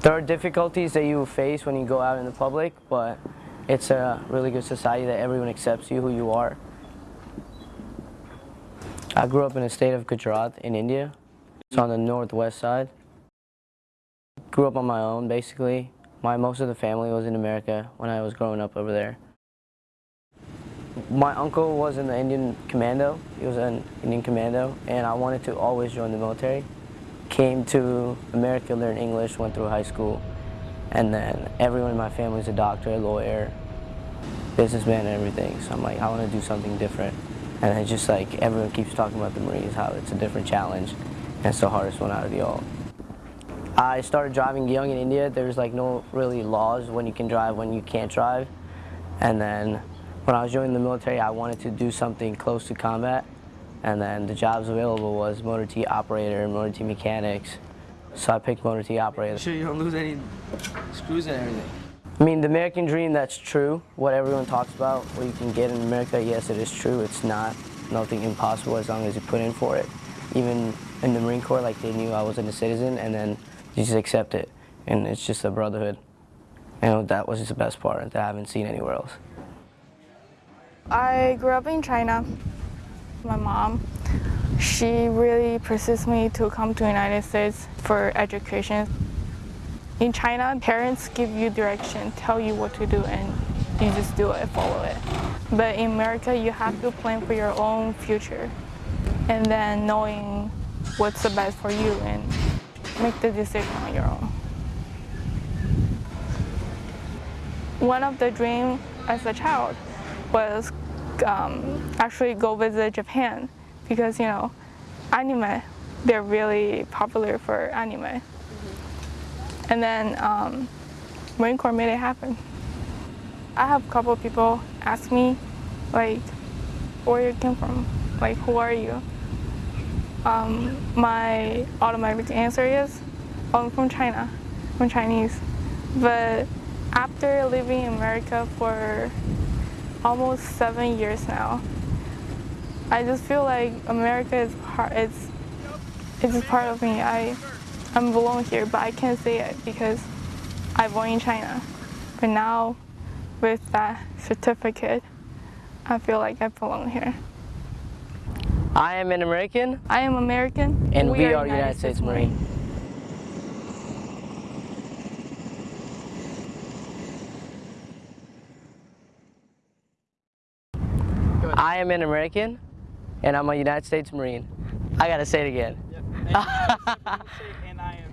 There are difficulties that you face when you go out in the public, but it's a really good society that everyone accepts you who you are. I grew up in the state of Gujarat in India. It's on the northwest side. Grew up on my own basically. My most of the family was in America when I was growing up over there. My uncle was in the Indian commando. He was an Indian commando and I wanted to always join the military. Came to America, learned English, went through high school and then everyone in my family is a doctor, a lawyer, businessman and everything. So I'm like, I want to do something different. And it's just like everyone keeps talking about the Marines, how it's a different challenge and it's the hardest one out of the all. I started driving young in India. There's like no really laws when you can drive, when you can't drive. And then when I was joining the military, I wanted to do something close to combat. And then the jobs available was motor T operator and motor T mechanics. So I picked motor T operator. Make sure you don't lose any screws and everything. I mean, the American dream, that's true. What everyone talks about, what you can get in America, yes, it is true. It's not nothing impossible as long as you put in for it. Even in the Marine Corps, like they knew I wasn't a citizen, and then you just accept it. And it's just a brotherhood. You know, that was just the best part that I haven't seen anywhere else. I grew up in China. My mom, she really persists me to come to United States for education. In China, parents give you direction, tell you what to do, and you just do it, follow it. But in America, you have to plan for your own future, and then knowing what's the best for you and make the decision on your own. One of the dreams as a child was um, actually go visit Japan because, you know, anime, they're really popular for anime. And then um, Marine Corps made it happen. I have a couple of people ask me, like, where you came from? Like, who are you? Um, my automatic answer is, oh, I'm from China, I'm Chinese. But after living in America for almost seven years now, I just feel like America is part, it's, it's just part of me. I, I'm belong here, but I can't say it because I born in China. But now, with that certificate, I feel like I belong here. I am an American. I am American. And we, we are, are, United, States, States Marine. I am an American, and I'm a United States Marine. I gotta say it again. Yep. and I am